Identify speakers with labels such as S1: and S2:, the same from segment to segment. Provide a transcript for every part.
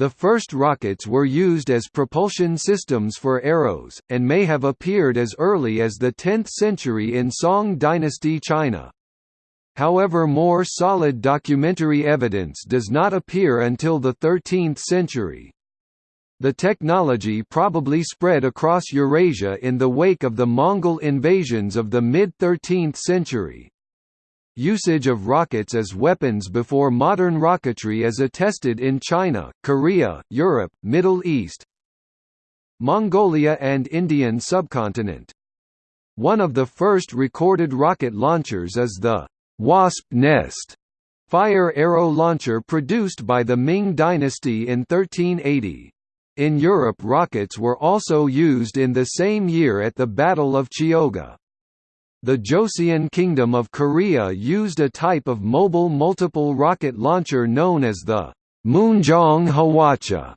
S1: The first rockets were used as propulsion systems for arrows, and may have appeared as early as the 10th century in Song dynasty China. However more solid documentary evidence does not appear until the 13th century. The technology probably spread across Eurasia in the wake of the Mongol invasions of the mid-13th century. Usage of rockets as weapons before modern rocketry is attested in China, Korea, Europe, Middle East, Mongolia and Indian subcontinent. One of the first recorded rocket launchers is the «wasp nest» fire arrow launcher produced by the Ming dynasty in 1380. In Europe rockets were also used in the same year at the Battle of Chioggia. The Joseon Kingdom of Korea used a type of mobile multiple rocket launcher known as the Moonjong Hwacha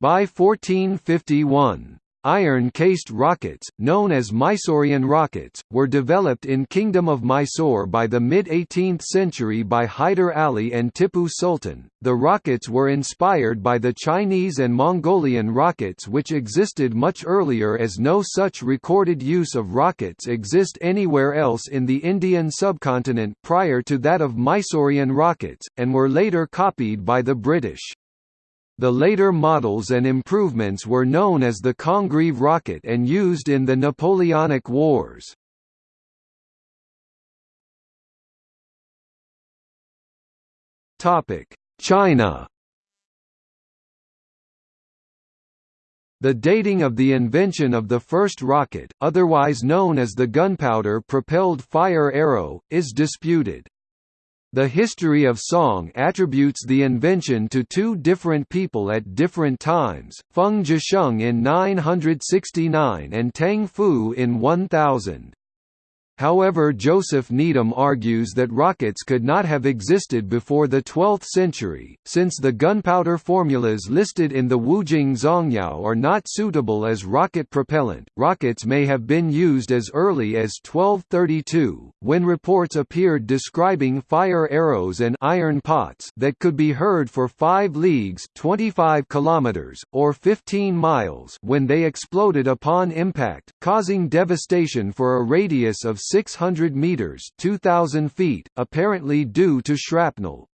S1: by 1451. Iron-cased rockets, known as Mysorean rockets, were developed in Kingdom of Mysore by the mid-18th century by Hyder Ali and Tipu Sultan. The rockets were inspired by the Chinese and Mongolian rockets which existed much earlier as no such recorded use of rockets exist anywhere else in the Indian subcontinent prior to that of Mysorean rockets, and were later copied by the British. The later models and improvements were known as the Congreve rocket and used in the Napoleonic Wars. China The dating of the invention of the first rocket, otherwise known as the gunpowder-propelled fire arrow, is disputed. The history of song attributes the invention to two different people at different times, Feng Jisheng in 969 and Tang Fu in 1000. However Joseph Needham argues that rockets could not have existed before the 12th century, since the gunpowder formulas listed in the Wujing Zongyao are not suitable as rocket propellant. Rockets may have been used as early as 1232, when reports appeared describing fire arrows and iron pots that could be heard for 5 leagues 25 kilometers, or 15 miles when they exploded upon impact, causing devastation for a radius of 600 meters (2000 feet), apparently due to shrapnel.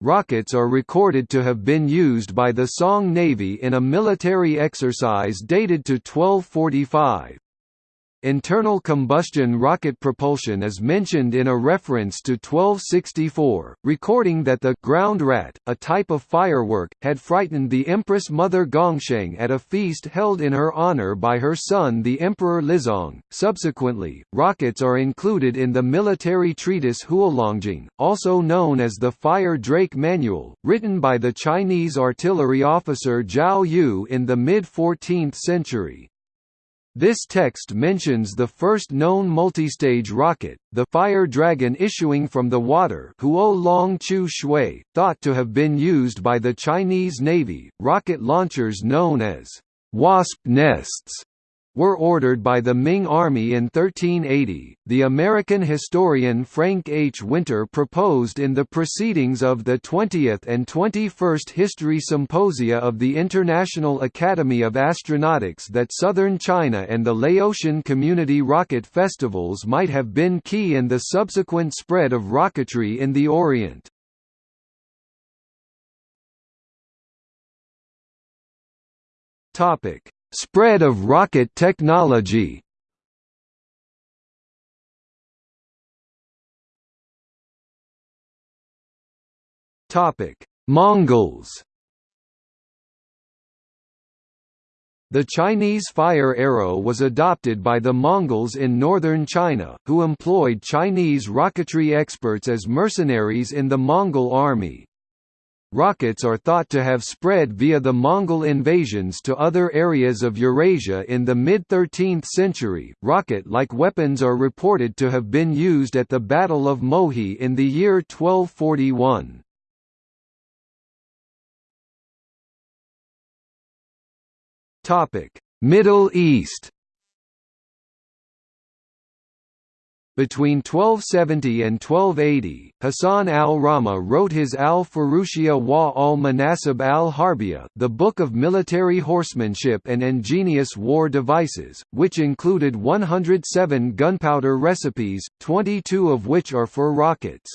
S1: Rockets are recorded to have been used by the Song Navy in a military exercise dated to 1245. Internal combustion rocket propulsion is mentioned in a reference to 1264, recording that the ground rat, a type of firework, had frightened the Empress Mother Gongsheng at a feast held in her honor by her son the Emperor Lizong. Subsequently, rockets are included in the military treatise Huolongjing, also known as the Fire Drake Manual, written by the Chinese artillery officer Jiao Yu in the mid-14th century. This text mentions the first known multistage rocket, the Fire Dragon issuing from the water Huo Long Chu Shui, thought to have been used by the Chinese Navy. Rocket launchers known as wasp nests were ordered by the Ming Army in 1380. The American historian Frank H. Winter proposed in the proceedings of the 20th and 21st History Symposia of the International Academy of Astronautics that southern China and the Laotian Community Rocket Festivals might have been key in the subsequent spread of rocketry in the Orient. Topic Spread of rocket technology. Mongols. The Chinese fire arrow was adopted by the Mongols in northern China, who employed Chinese rocketry experts as mercenaries in the Mongol army. Rockets are thought to have spread via the Mongol invasions to other areas of Eurasia in the mid-13th century. Rocket-like weapons are reported to have been used at the Battle of Mohi in the year 1241. Topic: Middle East Between 1270 and 1280, Hassan al-Rama wrote his Al-Furushiyya wa al-Manasib al-Harbiya the Book of Military Horsemanship and Ingenious War Devices, which included 107 gunpowder recipes, 22 of which are for rockets.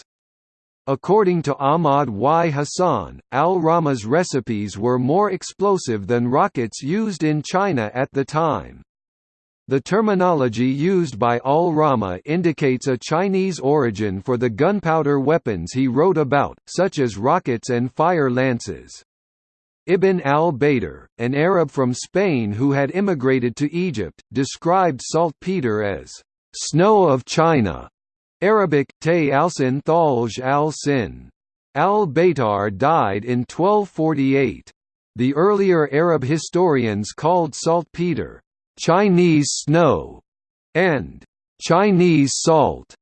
S1: According to Ahmad Y. Hassan, al-Rama's recipes were more explosive than rockets used in China at the time. The terminology used by al-Rama indicates a Chinese origin for the gunpowder weapons he wrote about, such as rockets and fire lances. Ibn al-Baytar, an Arab from Spain who had immigrated to Egypt, described saltpeter as «snow of China», Arabic, Tay al-Sin Thalj al-Sin. Al-Baytar died in 1248. The earlier Arab historians called saltpeter Chinese snow, and Chinese salt.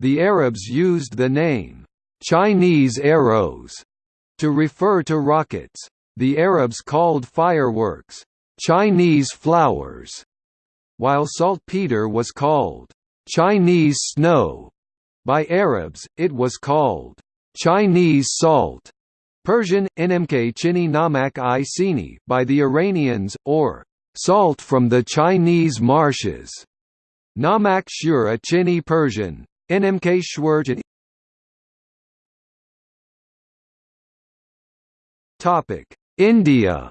S1: The Arabs used the name Chinese arrows to refer to rockets. The Arabs called fireworks Chinese flowers, while saltpeter was called Chinese snow. By Arabs, it was called Chinese salt. Persian, Nmk chini namak i sini by the Iranians, or Salt from the Chinese marshes. Namak Shur a Chini Persian. Nmk Topic: India.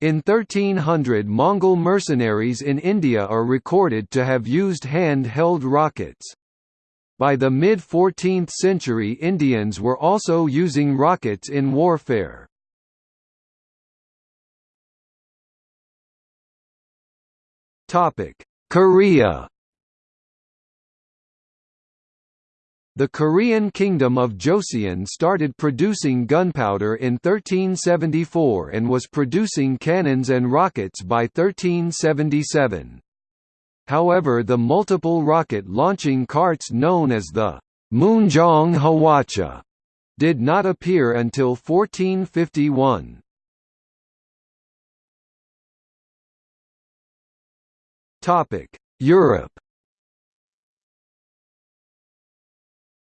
S1: In 1300 Mongol mercenaries in India are recorded to have used hand-held rockets. By the mid-14th century Indians were also using rockets in warfare. Topic: Korea. The Korean kingdom of Joseon started producing gunpowder in 1374 and was producing cannons and rockets by 1377. However the multiple rocket launching carts known as the Moonjong Hwacha did not appear until 1451. Europe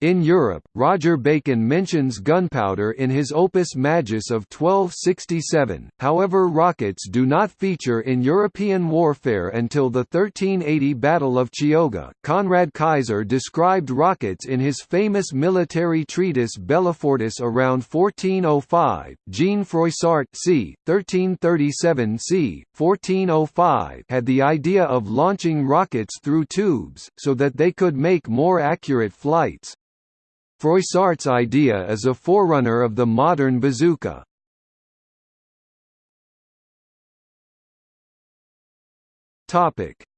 S1: In Europe, Roger Bacon mentions gunpowder in his Opus Majus of 1267, however rockets do not feature in European warfare until the 1380 Battle of Chioggia. Conrad Kaiser described rockets in his famous military treatise Bellifortis around 1405. Jean Froissart c. 1337 c. 1405 had the idea of launching rockets through tubes, so that they could make more accurate flights. Froissart's idea is a forerunner of the modern bazooka.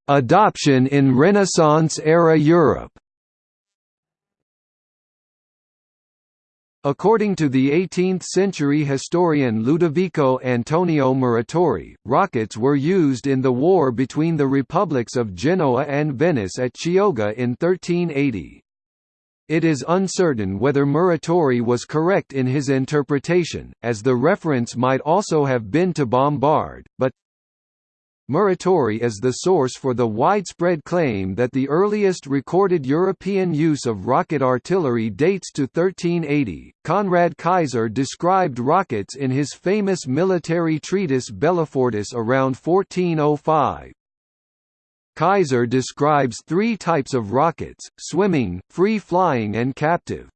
S1: Adoption in Renaissance-era Europe According to the 18th-century historian Ludovico Antonio Muratori, rockets were used in the war between the republics of Genoa and Venice at Chioggia in 1380. It is uncertain whether Muratori was correct in his interpretation, as the reference might also have been to bombard, but Muratori is the source for the widespread claim that the earliest recorded European use of rocket artillery dates to 1380. Conrad Kaiser described rockets in his famous military treatise Bellifortis around 1405. Kaiser describes three types of rockets, swimming, free-flying and captive.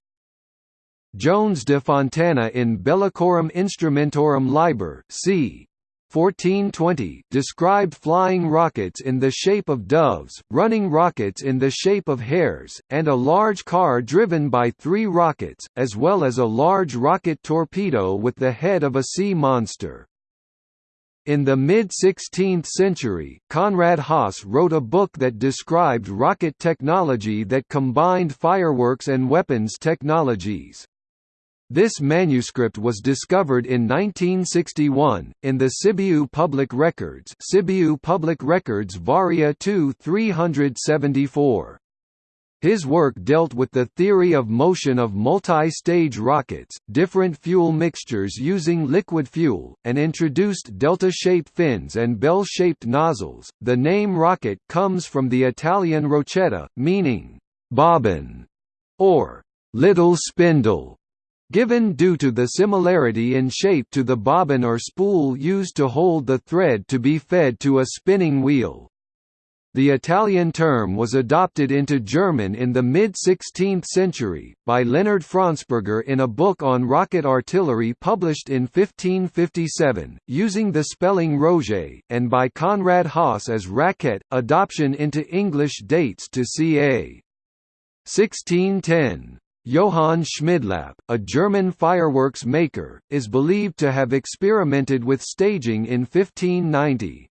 S1: Joanes de Fontana in Bellicorum Instrumentorum Liber c. 1420 described flying rockets in the shape of doves, running rockets in the shape of hares, and a large car driven by three rockets, as well as a large rocket torpedo with the head of a sea monster. In the mid-16th century, Conrad Haas wrote a book that described rocket technology that combined fireworks and weapons technologies. This manuscript was discovered in 1961, in the Sibiu Public Records Sibiu Public Records Varia 2 374. His work dealt with the theory of motion of multi-stage rockets, different fuel mixtures using liquid fuel, and introduced delta-shaped fins and bell-shaped nozzles. The name rocket comes from the Italian rocchetta, meaning bobbin or little spindle, given due to the similarity in shape to the bobbin or spool used to hold the thread to be fed to a spinning wheel. The Italian term was adopted into German in the mid-16th century, by Leonard Fronsperger in a book on rocket artillery published in 1557, using the spelling Roget, and by Konrad Haas as racket. Adoption into English dates to ca. 1610. Johann Schmidlapp, a German fireworks maker, is believed to have experimented with staging in 1590.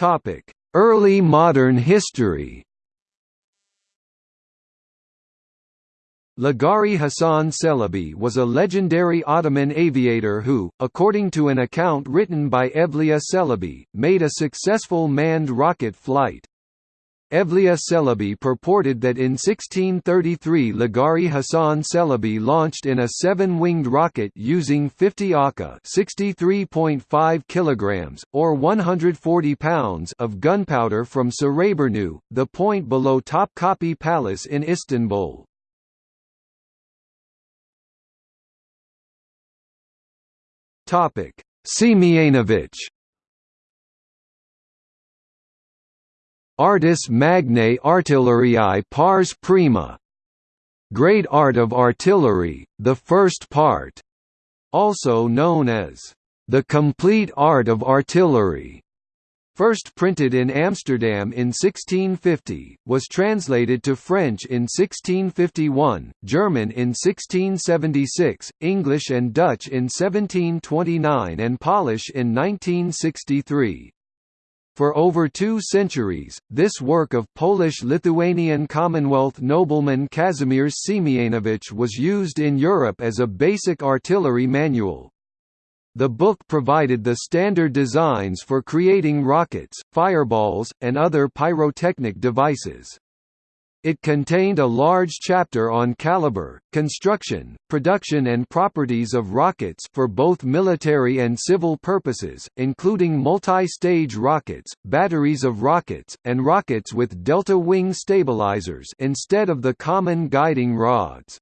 S1: Topic: Early modern history. Lagari Hassan Celebi was a legendary Ottoman aviator who, according to an account written by Evliya Celebi, made a successful manned rocket flight. Evliya Celebi purported that in 1633 Lagari Hassan Celebi launched in a seven-winged rocket using 50 akka (63.5 kilograms or 140 pounds) of gunpowder from Sarayburnu, the point below Topkapi Palace in Istanbul. Topic: Siemianovich Artis Magnae Artilleriae Pars Prima. Great Art of Artillery, the First Part, also known as The Complete Art of Artillery. First printed in Amsterdam in 1650, was translated to French in 1651, German in 1676, English and Dutch in 1729 and Polish in 1963. For over two centuries, this work of Polish-Lithuanian Commonwealth nobleman Kazimierz Siemianowicz was used in Europe as a basic artillery manual. The book provided the standard designs for creating rockets, fireballs, and other pyrotechnic devices. It contained a large chapter on caliber, construction, production and properties of rockets for both military and civil purposes, including multi-stage rockets, batteries of rockets, and rockets with delta wing stabilizers instead of the common guiding rods.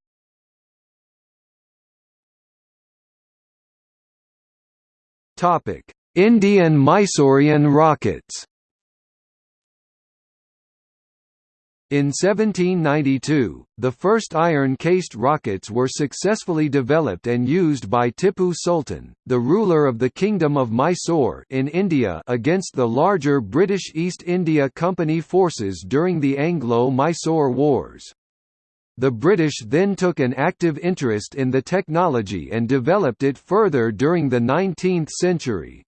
S1: Indian Mysorean rockets In 1792, the first iron-cased rockets were successfully developed and used by Tipu Sultan, the ruler of the Kingdom of Mysore in India against the larger British East India Company forces during the Anglo-Mysore Wars. The British then took an active interest in the technology and developed it further during the 19th century.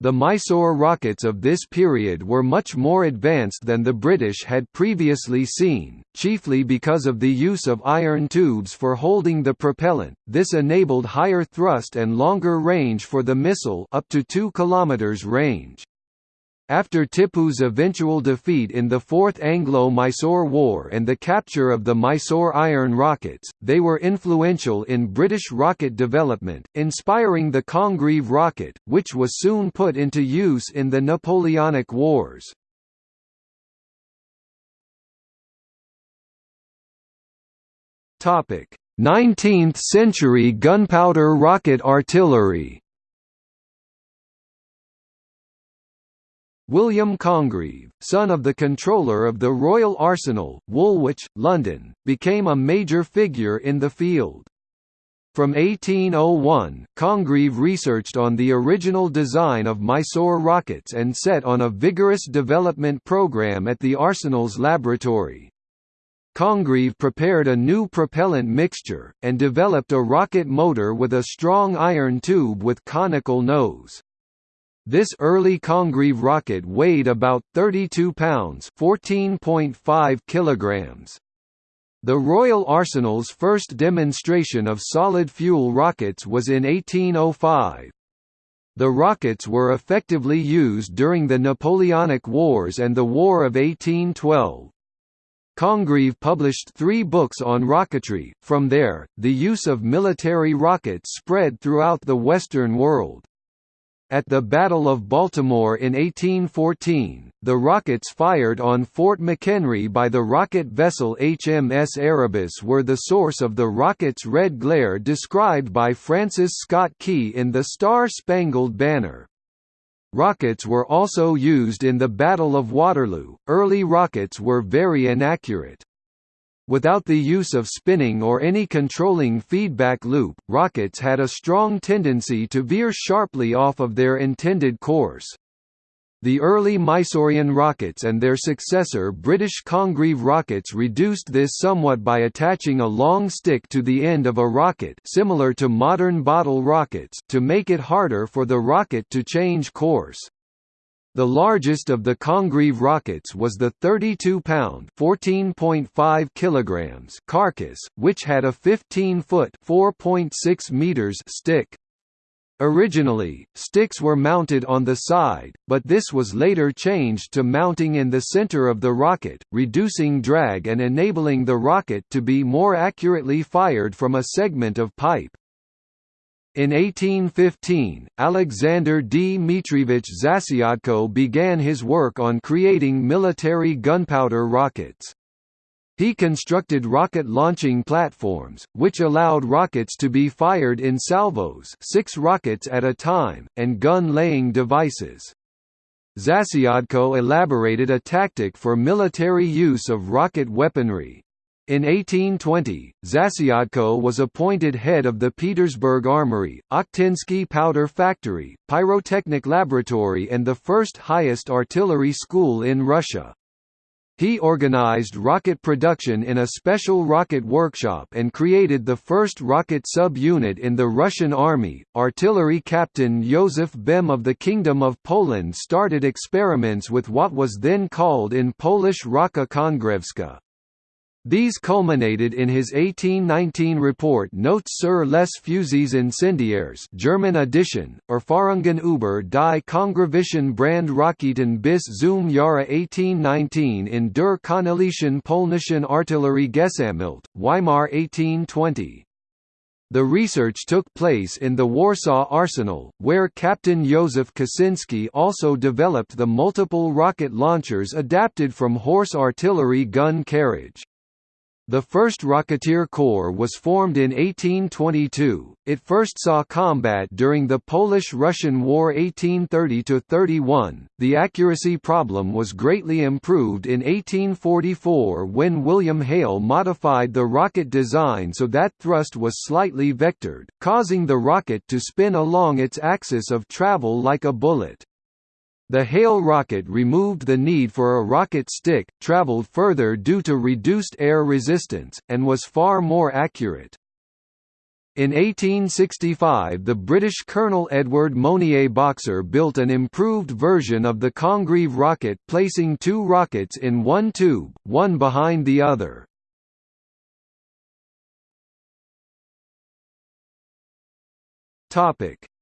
S1: The Mysore rockets of this period were much more advanced than the British had previously seen, chiefly because of the use of iron tubes for holding the propellant. This enabled higher thrust and longer range for the missile up to 2 km range. After Tipu's eventual defeat in the Fourth Anglo-Mysore War and the capture of the Mysore iron rockets, they were influential in British rocket development, inspiring the Congreve rocket, which was soon put into use in the Napoleonic Wars. Topic: 19th century gunpowder rocket artillery. William Congreve, son of the controller of the Royal Arsenal, Woolwich, London, became a major figure in the field. From 1801, Congreve researched on the original design of Mysore rockets and set on a vigorous development program at the Arsenal's laboratory. Congreve prepared a new propellant mixture, and developed a rocket motor with a strong iron tube with conical nose. This early Congreve rocket weighed about 32 pounds (14.5 kilograms). The Royal Arsenal's first demonstration of solid fuel rockets was in 1805. The rockets were effectively used during the Napoleonic Wars and the War of 1812. Congreve published three books on rocketry. From there, the use of military rockets spread throughout the Western world. At the Battle of Baltimore in 1814, the rockets fired on Fort McHenry by the rocket vessel HMS Erebus were the source of the rocket's red glare described by Francis Scott Key in The Star-Spangled Banner. Rockets were also used in the Battle of Waterloo. Early rockets were very inaccurate. Without the use of spinning or any controlling feedback loop, rockets had a strong tendency to veer sharply off of their intended course. The early Mysorean rockets and their successor British Congreve rockets reduced this somewhat by attaching a long stick to the end of a rocket similar to modern bottle rockets to make it harder for the rocket to change course. The largest of the Congreve rockets was the 32-pound (14.5 kilograms) carcass, which had a 15-foot (4.6 meters) stick. Originally, sticks were mounted on the side, but this was later changed to mounting in the center of the rocket, reducing drag and enabling the rocket to be more accurately fired from a segment of pipe. In 1815, Alexander Dmitrievich Zasyadko began his work on creating military gunpowder rockets. He constructed rocket launching platforms, which allowed rockets to be fired in salvos six rockets at a time, and gun-laying devices. Zasyadko elaborated a tactic for military use of rocket weaponry. In 1820, Zasyadko was appointed head of the Petersburg Armory, Okhtinsky Powder Factory, Pyrotechnic Laboratory and the first highest artillery school in Russia. He organized rocket production in a special rocket workshop and created the first rocket sub-unit in the Russian army. Artillery captain Józef Bem of the Kingdom of Poland started experiments with what was then called in Polish Raka Kongrevska. These culminated in his 1819 report Notes sur les fusées incendiaires German edition, Erfahrungen über die Kongrevischen Brandraketen bis zum Jahre 1819 in der Königlichen Polnischen Artillerie Gesammelt, Weimar 1820. The research took place in the Warsaw Arsenal, where Captain Józef Kosinski also developed the multiple rocket launchers adapted from horse artillery gun carriage. The first Rocketeer Corps was formed in 1822. It first saw combat during the Polish-Russian War 1830–31. The accuracy problem was greatly improved in 1844 when William Hale modified the rocket design so that thrust was slightly vectored, causing the rocket to spin along its axis of travel like a bullet. The Hale rocket removed the need for a rocket stick, traveled further due to reduced air resistance, and was far more accurate. In 1865 the British Colonel Edward Monier Boxer built an improved version of the Congreve rocket placing two rockets in one tube, one behind the other.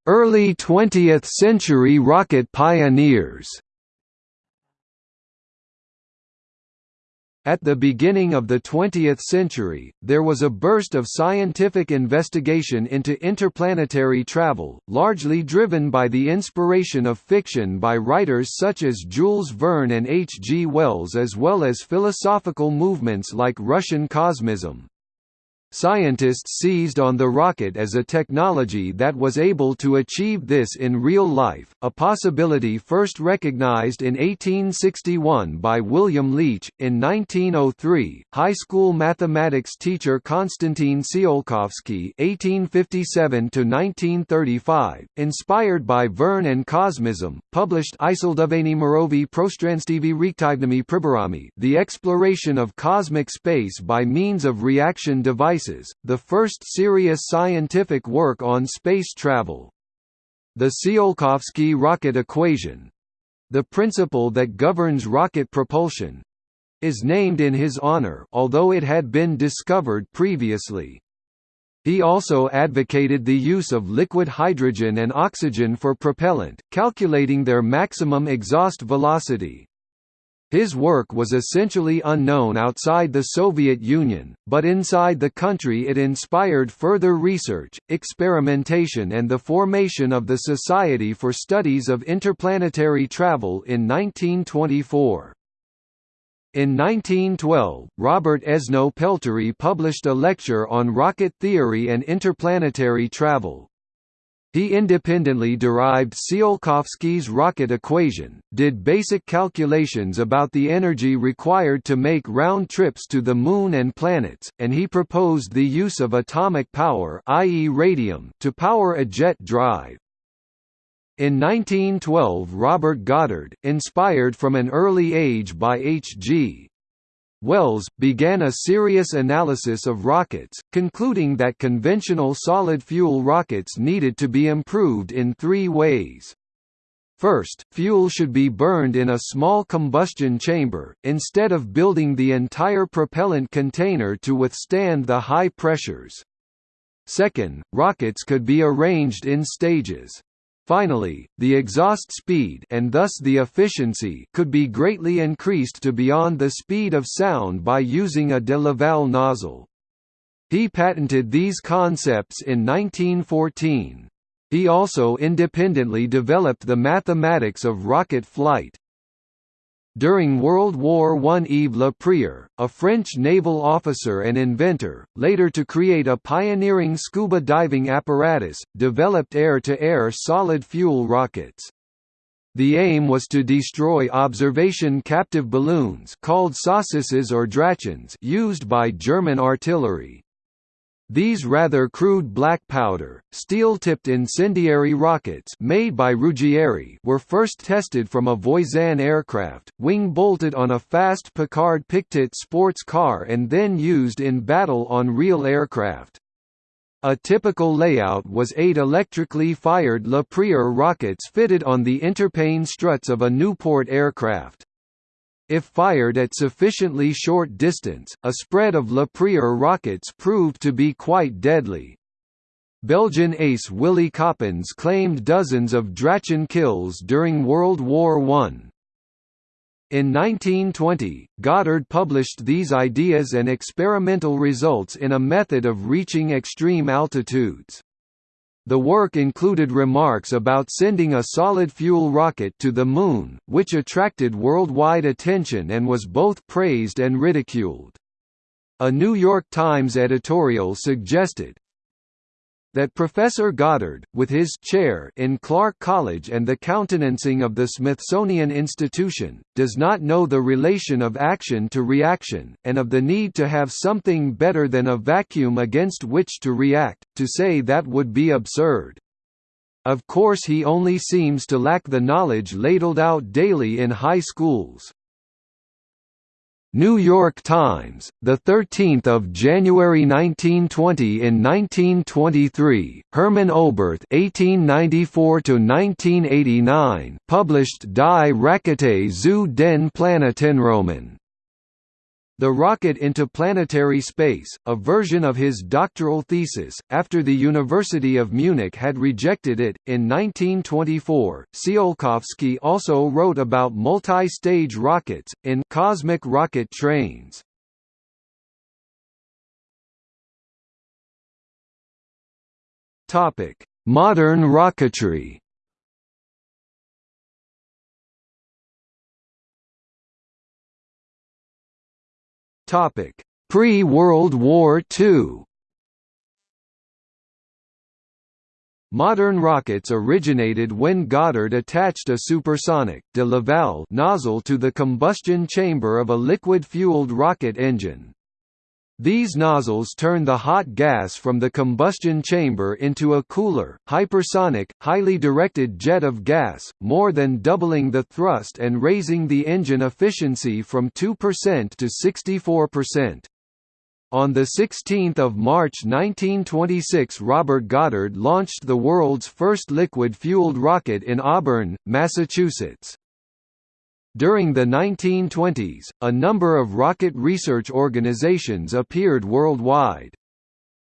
S1: Early 20th-century rocket pioneers At the beginning of the 20th century, there was a burst of scientific investigation into interplanetary travel, largely driven by the inspiration of fiction by writers such as Jules Verne and H. G. Wells as well as philosophical movements like Russian cosmism. Scientists seized on the rocket as a technology that was able to achieve this in real life, a possibility first recognized in 1861 by William Leitch. In 1903, high school mathematics teacher Konstantin Tsiolkovsky (1857–1935), inspired by Verne and cosmism, published Isilduvani Mirovi Prostranstivi Reaktivnimi Priborami, the exploration of cosmic space by means of reaction devices the first serious scientific work on space travel. The Tsiolkovsky rocket equation the principle that governs rocket propulsion is named in his honor although it had been discovered previously. He also advocated the use of liquid hydrogen and oxygen for propellant, calculating their maximum exhaust velocity. His work was essentially unknown outside the Soviet Union, but inside the country it inspired further research, experimentation and the formation of the Society for Studies of Interplanetary Travel in 1924. In 1912, Robert Esnault Pelterie published a lecture on rocket theory and interplanetary travel. He independently derived Tsiolkovsky's rocket equation, did basic calculations about the energy required to make round trips to the Moon and planets, and he proposed the use of atomic power i.e. radium to power a jet drive. In 1912 Robert Goddard, inspired from an early age by H.G. Wells, began a serious analysis of rockets, concluding that conventional solid-fuel rockets needed to be improved in three ways. First, fuel should be burned in a small combustion chamber, instead of building the entire propellant container to withstand the high pressures. Second, rockets could be arranged in stages. Finally, the exhaust speed and thus the efficiency could be greatly increased to beyond the speed of sound by using a de Laval nozzle. He patented these concepts in 1914. He also independently developed the mathematics of rocket flight. During World War I Yves Le Prieur, a French naval officer and inventor, later to create a pioneering scuba diving apparatus, developed air-to-air solid-fuel rockets. The aim was to destroy observation captive balloons called Saucisses or Drachens used by German artillery. These rather crude black powder, steel-tipped incendiary rockets made by Ruggieri were first tested from a Voisin aircraft, wing-bolted on a fast Picard Pictet sports car and then used in battle on real aircraft. A typical layout was eight electrically fired Le Prieur rockets fitted on the interplane struts of a Nieuport aircraft. If fired at sufficiently short distance, a spread of Le Prieur rockets proved to be quite deadly. Belgian ace Willy Coppens claimed dozens of Drachen kills during World War I. In 1920, Goddard published these ideas and experimental results in a method of reaching extreme altitudes. The work included remarks about sending a solid-fuel rocket to the Moon, which attracted worldwide attention and was both praised and ridiculed. A New York Times editorial suggested, that Professor Goddard, with his chair in Clark College and the countenancing of the Smithsonian Institution, does not know the relation of action to reaction, and of the need to have something better than a vacuum against which to react, to say that would be absurd. Of course he only seems to lack the knowledge ladled out daily in high schools. New York Times, the 13th of January 1920 in 1923, Hermann Oberth (1894–1989) published Die Rakete zu den Planetenräumen. The Rocket into Planetary Space, a version of his doctoral thesis, after the University of Munich had rejected it. In 1924, Tsiolkovsky also wrote about multi-stage rockets, in Cosmic Rocket Trains. Modern rocketry Topic: Pre-World War II. Modern rockets originated when Goddard attached a supersonic de Laval nozzle to the combustion chamber of a liquid-fueled rocket engine. These nozzles turn the hot gas from the combustion chamber into a cooler, hypersonic, highly directed jet of gas, more than doubling the thrust and raising the engine efficiency from 2% to 64%. On 16 March 1926 Robert Goddard launched the world's first liquid-fueled rocket in Auburn, Massachusetts. During the 1920s, a number of rocket research organizations appeared worldwide.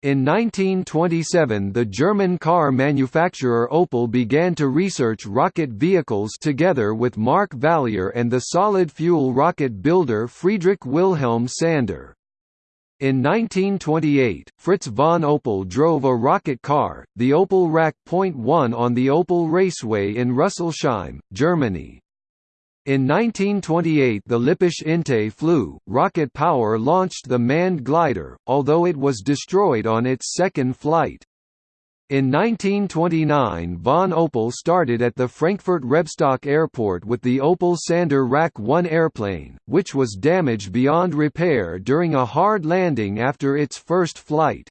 S1: In 1927 the German car manufacturer Opel began to research rocket vehicles together with Mark Valier and the solid-fuel rocket builder Friedrich Wilhelm Sander. In 1928, Fritz von Opel drove a rocket car, the Opel RAK .1 on the Opel Raceway in Rüsselsheim, Germany. In 1928 the Lippisch Ente flew, rocket power launched the manned glider, although it was destroyed on its second flight. In 1929 von Opel started at the Frankfurt Rebstock Airport with the Opel Sander RAK 1 airplane, which was damaged beyond repair during a hard landing after its first flight.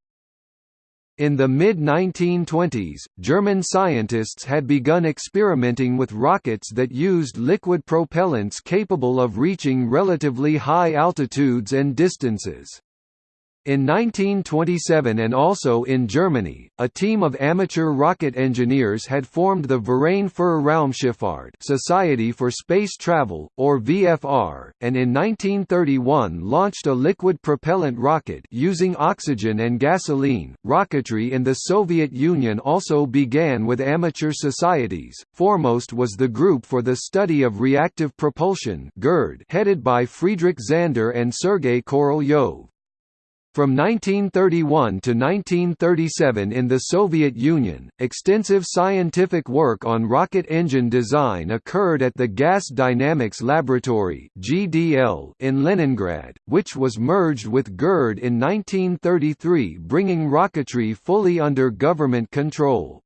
S1: In the mid-1920s, German scientists had begun experimenting with rockets that used liquid propellants capable of reaching relatively high altitudes and distances. In 1927 and also in Germany, a team of amateur rocket engineers had formed the Verein für Raumschifffahrt Society for Space Travel, or VFR, and in 1931 launched a liquid propellant rocket using oxygen and gasoline. Rocketry in the Soviet Union also began with amateur societies, foremost was the Group for the Study of Reactive Propulsion headed by Friedrich Zander and Sergei Korolyov. From 1931 to 1937 in the Soviet Union, extensive scientific work on rocket engine design occurred at the Gas Dynamics Laboratory in Leningrad, which was merged with GIRD in 1933, bringing rocketry fully under government control.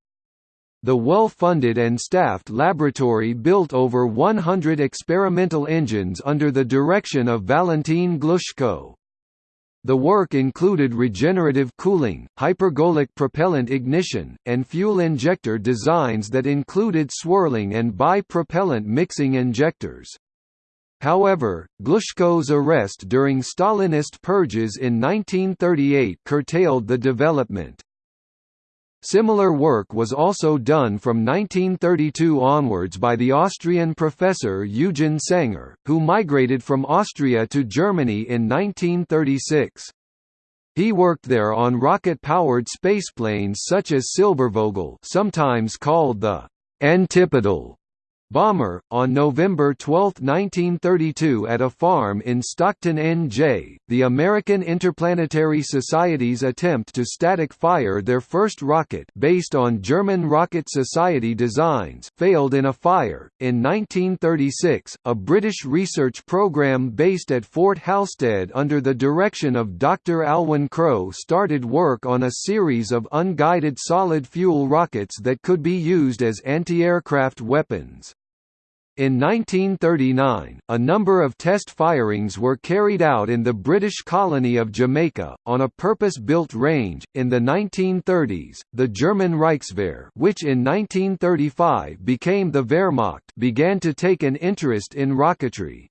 S1: The well-funded and staffed laboratory built over 100 experimental engines under the direction of Valentin Glushko. The work included regenerative cooling, hypergolic propellant ignition, and fuel injector designs that included swirling and bi-propellant mixing injectors. However, Glushko's arrest during Stalinist purges in 1938 curtailed the development. Similar work was also done from 1932 onwards by the Austrian professor Eugen Sanger, who migrated from Austria to Germany in 1936. He worked there on rocket-powered spaceplanes such as Silbervogel sometimes called the «antipodal» Bomber, on November 12, 1932 at a farm in Stockton NJ, the American Interplanetary Society's attempt to static fire their first rocket based on German Rocket Society designs failed in a fire. In 1936, a British research program based at Fort Halstead under the direction of Dr. Alwyn Crowe started work on a series of unguided solid-fuel rockets that could be used as anti-aircraft weapons. In 1939, a number of test firings were carried out in the British colony of Jamaica, on a purpose-built range. In the 1930s, the German Reichswehr which in 1935 became the Wehrmacht began to take an interest in rocketry.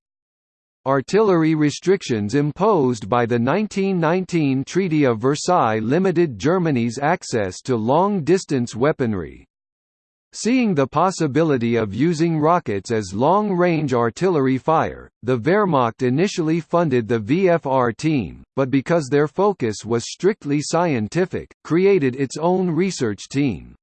S1: Artillery restrictions imposed by the 1919 Treaty of Versailles limited Germany's access to long-distance weaponry. Seeing the possibility of using rockets as long-range artillery fire, the Wehrmacht initially funded the VFR team, but because their focus was strictly scientific, created its own research team.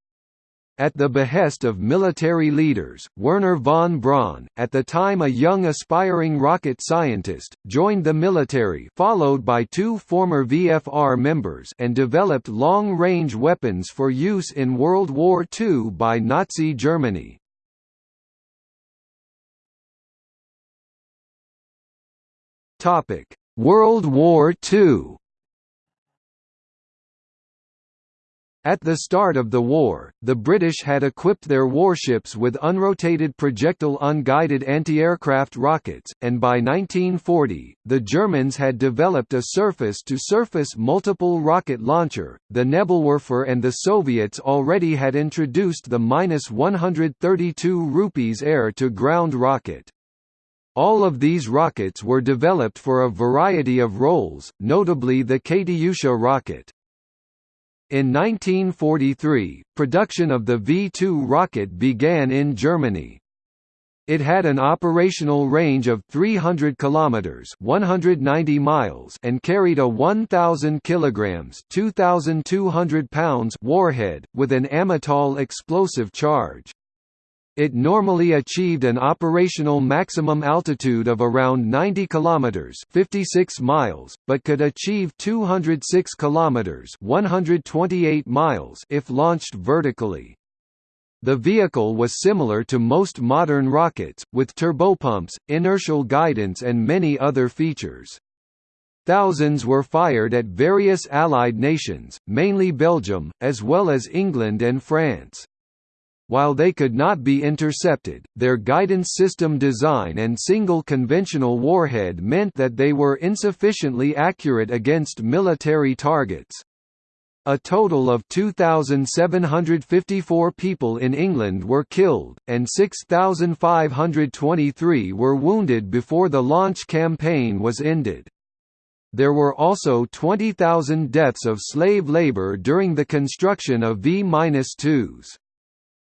S1: At the behest of military leaders, Wernher von Braun, at the time a young aspiring rocket scientist, joined the military followed by two former VFR members and developed long-range weapons for use in World War II by Nazi Germany. World War II At the start of the war, the British had equipped their warships with unrotated projectile unguided anti-aircraft rockets, and by 1940, the Germans had developed a surface-to-surface -surface multiple rocket launcher, the Nebelwerfer and the Soviets already had introduced the -132 rupees air-to-ground rocket. All of these rockets were developed for a variety of roles, notably the Katyusha rocket. In 1943, production of the V-2 rocket began in Germany. It had an operational range of 300 kilometers, 190 miles, and carried a 1000 kilograms, 2200 pounds warhead with an Amatol explosive charge. It normally achieved an operational maximum altitude of around 90 kilometers, 56 miles, but could achieve 206 kilometers, 128 miles if launched vertically. The vehicle was similar to most modern rockets, with turbopumps, inertial guidance and many other features. Thousands were fired at various Allied nations, mainly Belgium, as well as England and France. While they could not be intercepted, their guidance system design and single conventional warhead meant that they were insufficiently accurate against military targets. A total of 2,754 people in England were killed, and 6,523 were wounded before the launch campaign was ended. There were also 20,000 deaths of slave labour during the construction of V-2s.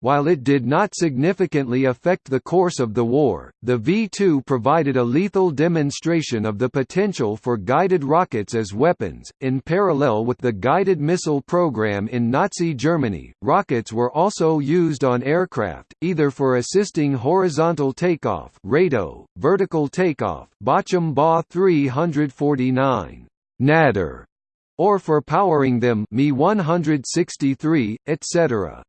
S1: While it did not significantly affect the course of the war, the V-2 provided a lethal demonstration of the potential for guided rockets as weapons. In parallel with the guided missile program in Nazi Germany, rockets were also used on aircraft, either for assisting horizontal takeoff, (RATO), vertical takeoff, Ba 349, Natter, or for powering them, Me 163, etc.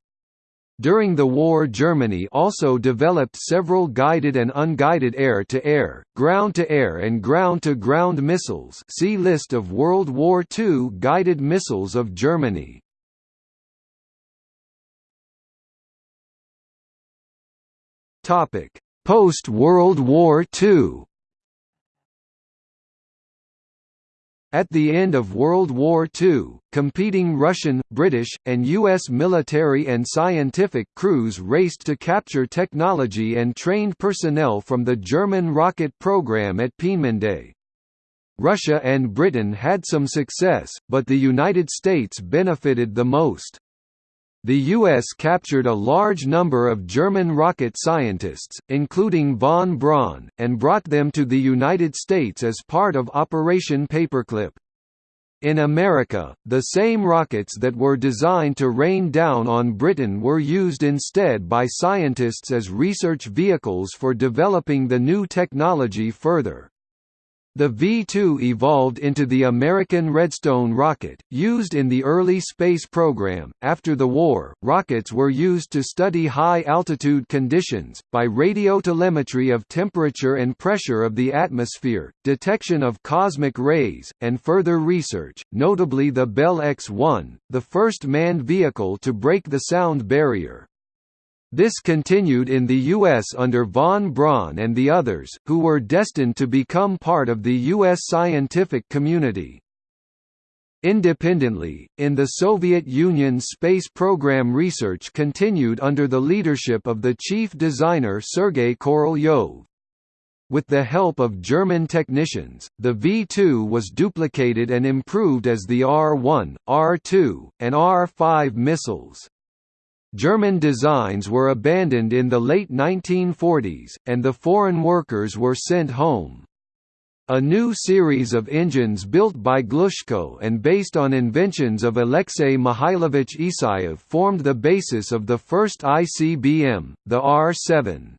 S1: During the war Germany also developed several guided and unguided air-to-air, ground-to-air and ground-to-ground missiles see List of World War II guided missiles of Germany. Post-World War II At the end of World War II, competing Russian, British, and U.S. military and scientific crews raced to capture technology and trained personnel from the German rocket program at Peenemünde. Russia and Britain had some success, but the United States benefited the most. The U.S. captured a large number of German rocket scientists, including von Braun, and brought them to the United States as part of Operation Paperclip. In America, the same rockets that were designed to rain down on Britain were used instead by scientists as research vehicles for developing the new technology further. The V-2 evolved into the American Redstone rocket, used in the early space program. After the war, rockets were used to study high-altitude conditions, by radiotelemetry of temperature and pressure of the atmosphere, detection of cosmic rays, and further research, notably the Bell X-1, the first manned vehicle to break the sound barrier. This continued in the U.S. under von Braun and the others, who were destined to become part of the U.S. scientific community. Independently, in the Soviet Union's space program research continued under the leadership of the chief designer Sergei Korolyov. With the help of German technicians, the V-2 was duplicated and improved as the R-1, R-2, and R-5 missiles. German designs were abandoned in the late 1940s, and the foreign workers were sent home. A new series of engines built by Glushko and based on inventions of Alexei Mikhailovich Isayev formed the basis of the first ICBM, the R-7.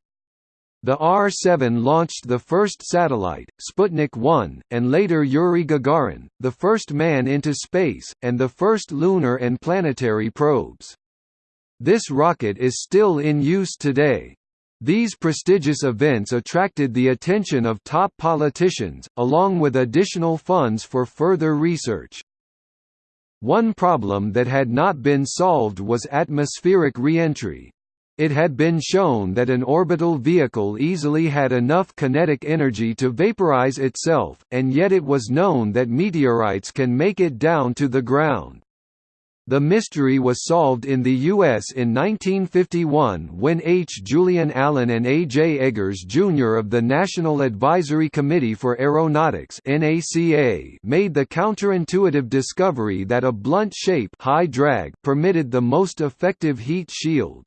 S1: The R-7 launched the first satellite, Sputnik 1, and later Yuri Gagarin, the first man into space, and the first lunar and planetary probes. This rocket is still in use today. These prestigious events attracted the attention of top politicians, along with additional funds for further research. One problem that had not been solved was atmospheric reentry. It had been shown that an orbital vehicle easily had enough kinetic energy to vaporize itself, and yet it was known that meteorites can make it down to the ground. The mystery was solved in the U.S. in 1951 when H. Julian Allen and A. J. Eggers Jr. of the National Advisory Committee for Aeronautics made the counterintuitive discovery that a blunt shape high drag permitted the most effective heat shield.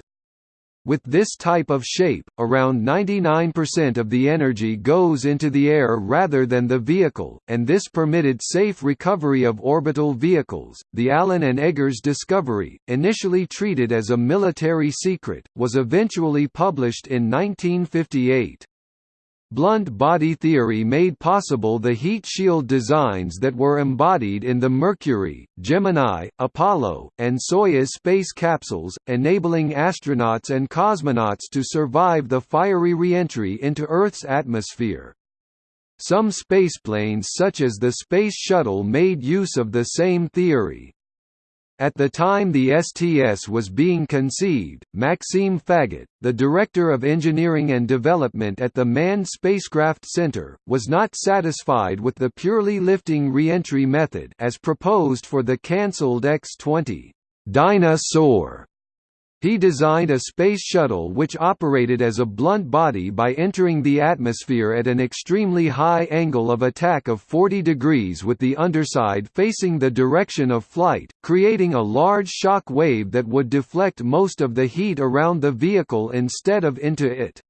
S1: With this type of shape, around 99% of the energy goes into the air rather than the vehicle, and this permitted safe recovery of orbital vehicles. The Allen and Eggers discovery, initially treated as a military secret, was eventually published in 1958. Blunt body theory made possible the heat shield designs that were embodied in the Mercury, Gemini, Apollo, and Soyuz space capsules, enabling astronauts and cosmonauts to survive the fiery reentry into Earth's atmosphere. Some spaceplanes such as the Space Shuttle made use of the same theory. At the time the STS was being conceived, Maxime Faget, the Director of Engineering and Development at the Manned Spacecraft Center, was not satisfied with the purely lifting reentry method as proposed for the cancelled X-20 Dyna-Soar he designed a space shuttle which operated as a blunt body by entering the atmosphere at an extremely high angle of attack of 40 degrees with the underside facing the direction of flight, creating a large shock wave that would deflect most of the heat around the vehicle instead of into it.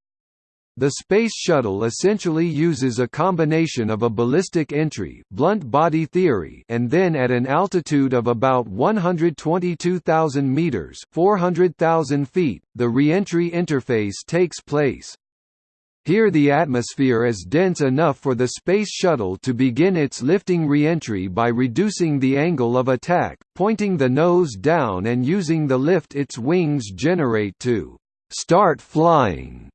S1: The Space Shuttle essentially uses a combination of a ballistic entry blunt body theory and then at an altitude of about 122,000 meters 400,000 feet, the reentry interface takes place. Here the atmosphere is dense enough for the Space Shuttle to begin its lifting reentry by reducing the angle of attack, pointing the nose down and using the lift its wings generate to start flying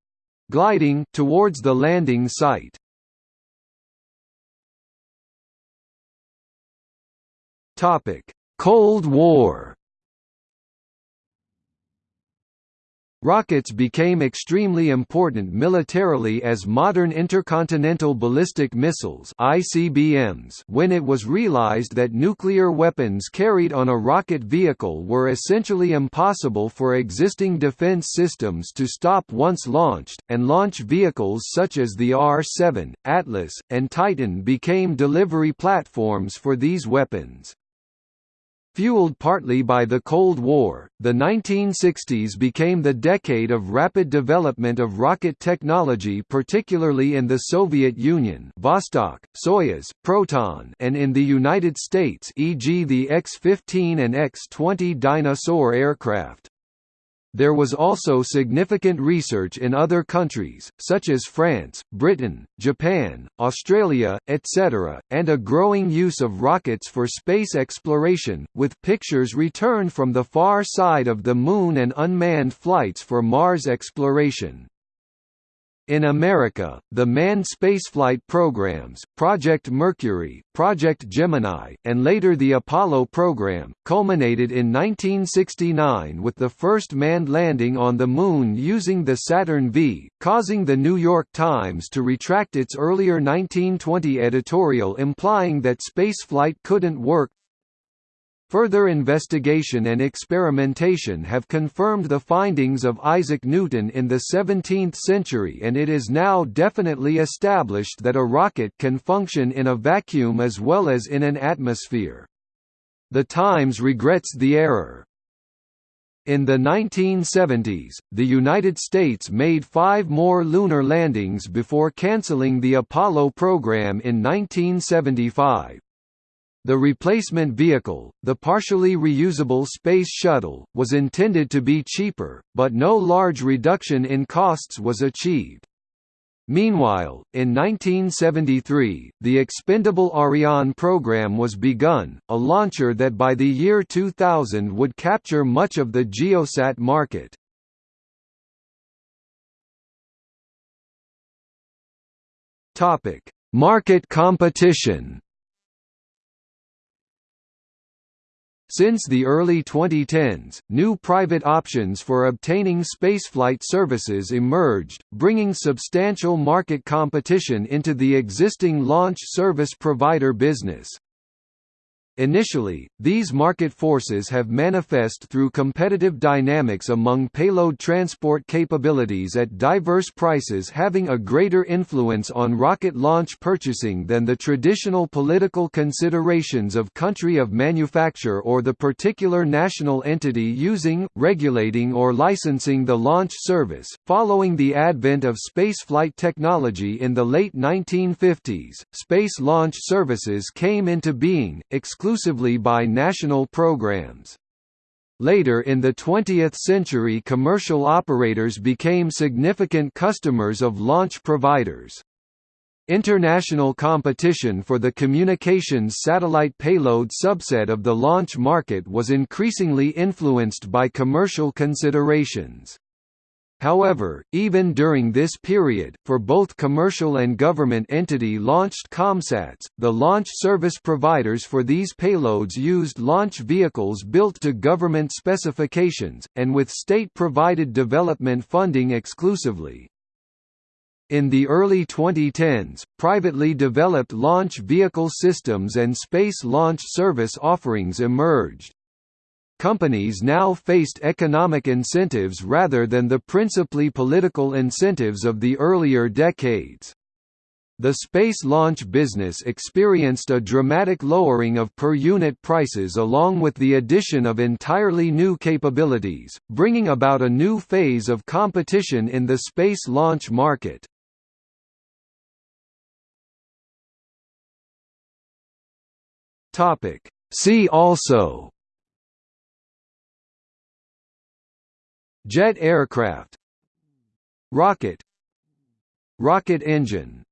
S1: gliding towards the landing site. Topic: Cold War Rockets became extremely important militarily as modern intercontinental ballistic missiles (ICBMs) when it was realized that nuclear weapons carried on a rocket vehicle were essentially impossible for existing defense systems to stop once launched, and launch vehicles such as the R-7, Atlas, and Titan became delivery platforms for these weapons. Fueled partly by the Cold War, the 1960s became the decade of rapid development of rocket technology particularly in the Soviet Union Vostok, Soyuz, Proton and in the United States e.g. the X-15 and X-20 Dyna-Soar aircraft. There was also significant research in other countries, such as France, Britain, Japan, Australia, etc., and a growing use of rockets for space exploration, with pictures returned from the far side of the Moon and unmanned flights for Mars exploration. In America, the manned spaceflight programs, Project Mercury, Project Gemini, and later the Apollo program, culminated in 1969 with the first manned landing on the Moon using the Saturn V, causing the New York Times to retract its earlier 1920 editorial implying that spaceflight couldn't work Further investigation and experimentation have confirmed the findings of Isaac Newton in the 17th century and it is now definitely established that a rocket can function in a vacuum as well as in an atmosphere. The Times regrets the error. In the 1970s, the United States made five more lunar landings before canceling the Apollo program in 1975. The replacement vehicle, the partially reusable Space Shuttle, was intended to be cheaper, but no large reduction in costs was achieved. Meanwhile, in 1973, the expendable Ariane program was begun, a launcher that by the year 2000 would capture much of the Geosat market. Market competition Since the early 2010s, new private options for obtaining spaceflight services emerged, bringing substantial market competition into the existing launch service provider business. Initially, these market forces have manifest through competitive dynamics among payload transport capabilities at diverse prices having a greater influence on rocket launch purchasing than the traditional political considerations of country of manufacture or the particular national entity using, regulating or licensing the launch service. Following the advent of spaceflight technology in the late 1950s, space launch services came into being, exclusively by national programs. Later in the 20th century commercial operators became significant customers of launch providers. International competition for the communications satellite payload subset of the launch market was increasingly influenced by commercial considerations. However, even during this period, for both commercial and government entity-launched COMSATs, the launch service providers for these payloads used launch vehicles built to government specifications, and with state-provided development funding exclusively. In the early 2010s, privately developed launch vehicle systems and space launch service offerings emerged companies now faced economic incentives rather than the principally political incentives of the earlier decades. The space launch business experienced a dramatic lowering of per-unit prices along with the addition of entirely new capabilities, bringing about a new phase of competition in the space launch market. See also Jet aircraft. Rocket. Rocket engine